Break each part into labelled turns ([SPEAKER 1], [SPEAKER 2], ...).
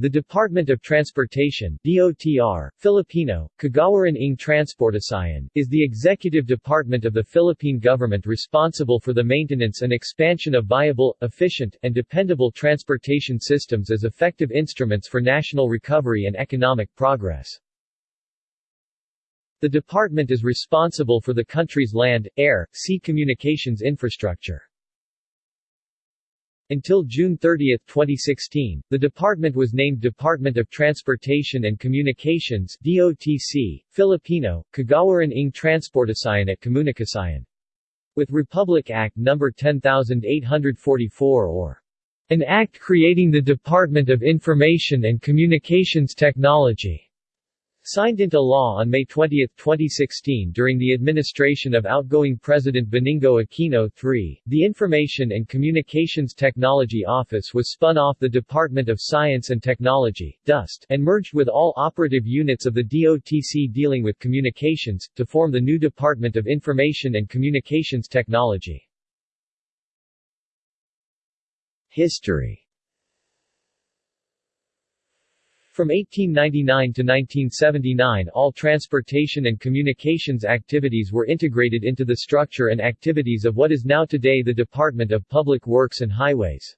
[SPEAKER 1] The Department of Transportation DOTR, Filipino, Kagawaran ng Transportasyon, is the executive department of the Philippine government responsible for the maintenance and expansion of viable, efficient, and dependable transportation systems as effective instruments for national recovery and economic progress. The department is responsible for the country's land, air, sea communications infrastructure. Until June 30, 2016, the department was named Department of Transportation and Communications DOTC, Filipino, Kagawaran ng Transportasyon at Komunikasyon. With Republic Act No. 10844 or an act creating the Department of Information and Communications Technology Signed into law on May 20, 2016 during the administration of outgoing President Benigno Aquino III, the Information and Communications Technology Office was spun off the Department of Science and Technology DOST, and merged with all operative units of the DOTC dealing with communications, to form the new Department of Information and Communications Technology. History From 1899 to 1979 all transportation and communications activities were integrated into the structure and activities of what is now today the Department of Public Works and Highways.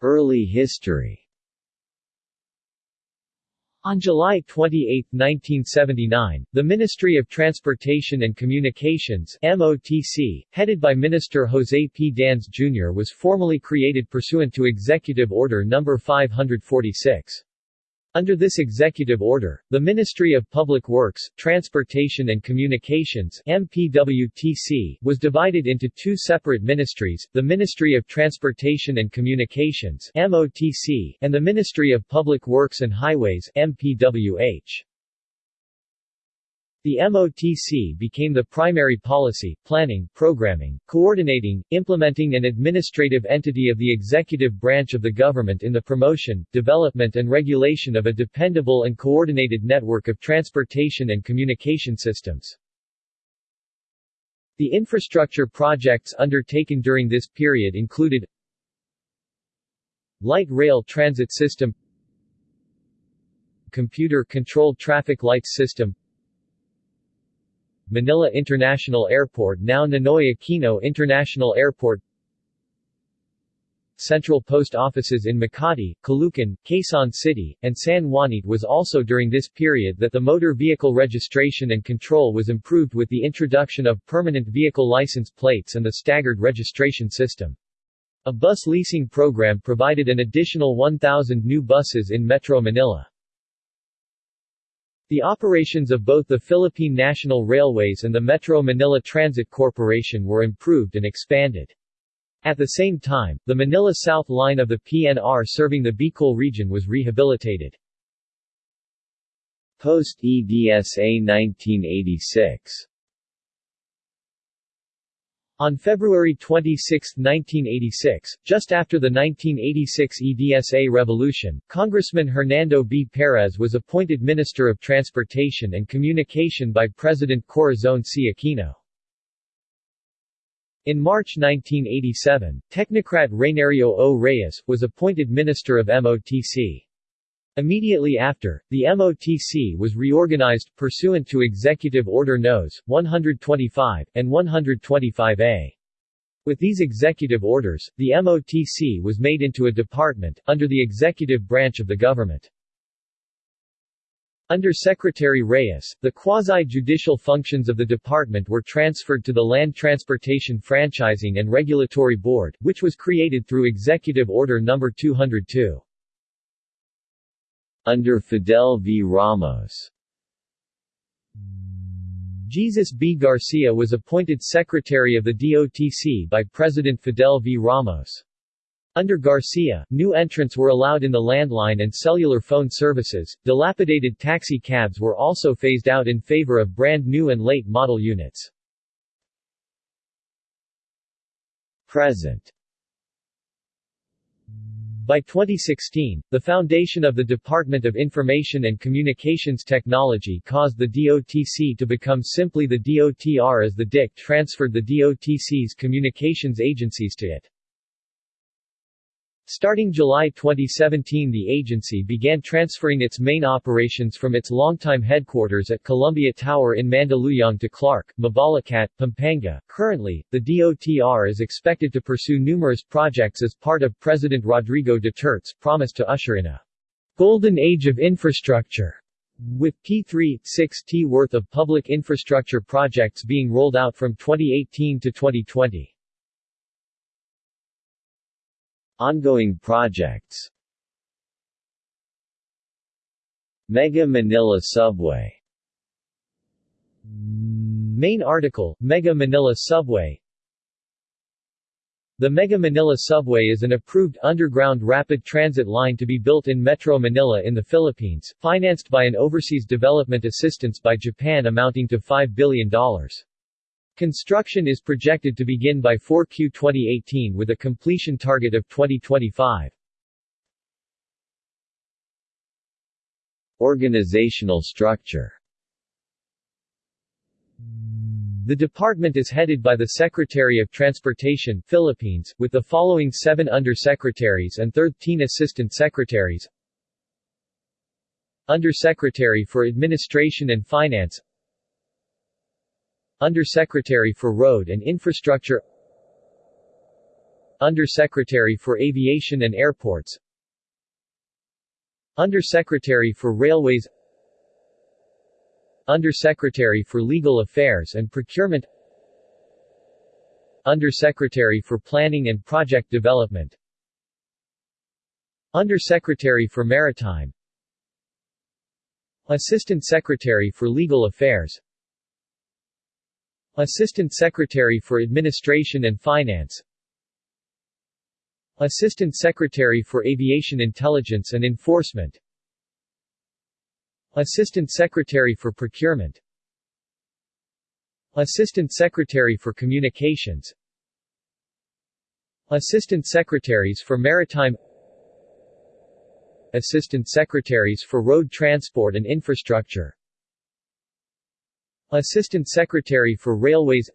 [SPEAKER 1] Early history on July 28, 1979, the Ministry of Transportation and Communications MOTC, headed by Minister Jose P. Dans Jr. was formally created pursuant to Executive Order No. 546. Under this executive order, the Ministry of Public Works, Transportation and Communications MPWTC was divided into two separate ministries, the Ministry of Transportation and Communications MOTC and the Ministry of Public Works and Highways MPWH. The MOTC became the primary policy, planning, programming, coordinating, implementing and administrative entity of the executive branch of the government in the promotion, development and regulation of a dependable and coordinated network of transportation and communication systems. The infrastructure projects undertaken during this period included Light Rail Transit System Computer-Controlled Traffic Lights System Manila International Airport now Ninoy Aquino International Airport Central post offices in Makati, Caloocan, Quezon City, and San Juan. It was also during this period that the motor vehicle registration and control was improved with the introduction of permanent vehicle license plates and the staggered registration system. A bus leasing program provided an additional 1,000 new buses in Metro Manila. The operations of both the Philippine National Railways and the Metro Manila Transit Corporation were improved and expanded. At the same time, the Manila South line of the PNR serving the Bicol region was rehabilitated. Post-EDSA 1986 on February 26, 1986, just after the 1986 EDSA revolution, Congressman Hernando B. Perez was appointed Minister of Transportation and Communication by President Corazon C. Aquino. In March 1987, technocrat Rainerio O. Reyes, was appointed Minister of MOTC. Immediately after, the MOTC was reorganized, pursuant to Executive Order Nos. 125, and 125A. With these executive orders, the MOTC was made into a department, under the executive branch of the government. Under Secretary Reyes, the quasi-judicial functions of the department were transferred to the Land Transportation Franchising and Regulatory Board, which was created through Executive Order No. 202. Under Fidel V. Ramos Jesus B. Garcia was appointed Secretary of the DOTC by President Fidel V. Ramos. Under Garcia, new entrants were allowed in the landline and cellular phone services. Dilapidated taxi cabs were also phased out in favor of brand new and late model units. Present by 2016, the foundation of the Department of Information and Communications Technology caused the DOTC to become simply the DOTR as the DIC transferred the DOTC's communications agencies to it. Starting July 2017 the agency began transferring its main operations from its longtime headquarters at Columbia Tower in Mandaluyong to Clark, Mabalacat, Pampanga. Currently, the DOTR is expected to pursue numerous projects as part of President Rodrigo Duterte's promise to usher in a golden age of infrastructure. With P3, 6T worth of public infrastructure projects being rolled out from 2018 to 2020.
[SPEAKER 2] Ongoing projects. Mega Manila Subway.
[SPEAKER 1] Main article, Mega Manila Subway. The Mega Manila Subway is an approved underground rapid transit line to be built in Metro Manila in the Philippines, financed by an overseas development assistance by Japan amounting to $5 billion. Construction is projected to begin by 4Q 2018 with a completion target of 2025.
[SPEAKER 2] Organizational structure
[SPEAKER 1] The department is headed by the Secretary of Transportation, Philippines, with the following seven undersecretaries and 13 assistant secretaries Undersecretary for Administration and Finance Undersecretary for Road and Infrastructure. Undersecretary for Aviation and Airports. Undersecretary for Railways. Undersecretary for Legal Affairs and Procurement. Undersecretary for Planning and Project Development. Undersecretary for Maritime. Assistant Secretary for Legal Affairs Assistant Secretary for Administration and Finance. Assistant Secretary for Aviation Intelligence and Enforcement. Assistant Secretary for Procurement. Assistant Secretary for Communications. Assistant Secretaries for Maritime. Assistant Secretaries for Road Transport and Infrastructure Assistant Secretary for Railways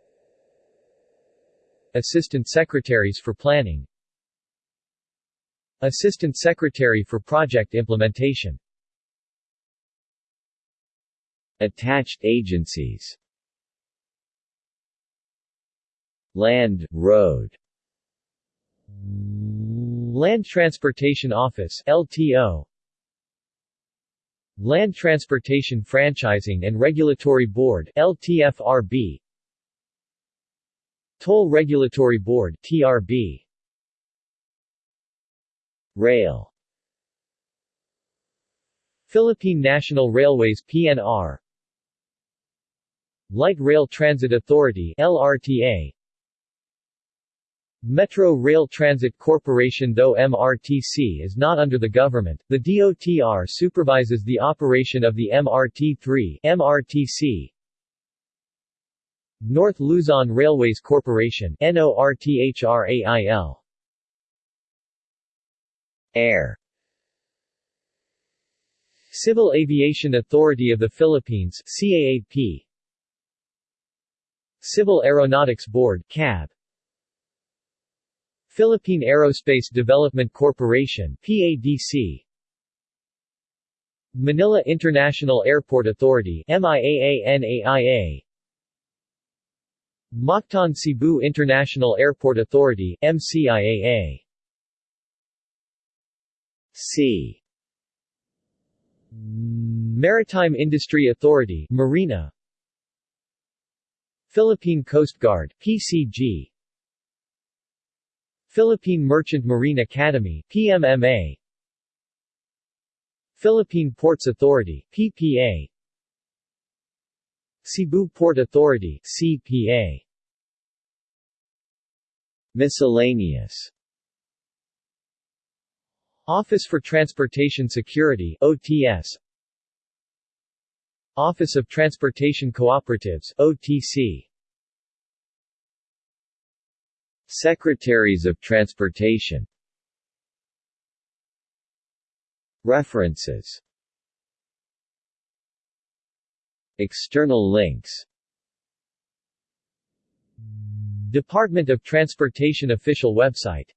[SPEAKER 1] Assistant Secretaries for Planning Assistant Secretary for Project Implementation
[SPEAKER 2] Attached agencies Land, Road
[SPEAKER 1] Land Transportation Office LTO Land Transportation Franchising and Regulatory Board LTFRB Toll Regulatory Board TRB
[SPEAKER 2] Rail.
[SPEAKER 1] Philippine National Railways PNR Light Rail Transit Authority LRTA Metro Rail Transit Corporation Though MRTC is not under the government, the DOTR supervises the operation of the MRT-3 MRTC. North Luzon Railways Corporation.
[SPEAKER 2] Air
[SPEAKER 1] Civil Aviation Authority of the Philippines CAAP Civil Aeronautics Board CAB Philippine Aerospace Development Corporation PADC Manila International Airport Authority MIAANAIA Mactan Cebu International Airport Authority MCIAA
[SPEAKER 2] C
[SPEAKER 1] Maritime Industry Authority Marina. Philippine Coast Guard PCG Philippine Merchant Marine Academy PMMA Philippine Ports Authority PPA Cebu Port Authority CPA
[SPEAKER 2] Miscellaneous.
[SPEAKER 1] Office for Transportation Security OTS Office of Transportation Cooperatives OTC
[SPEAKER 2] Secretaries of Transportation. References. External links.
[SPEAKER 1] Department of Transportation official website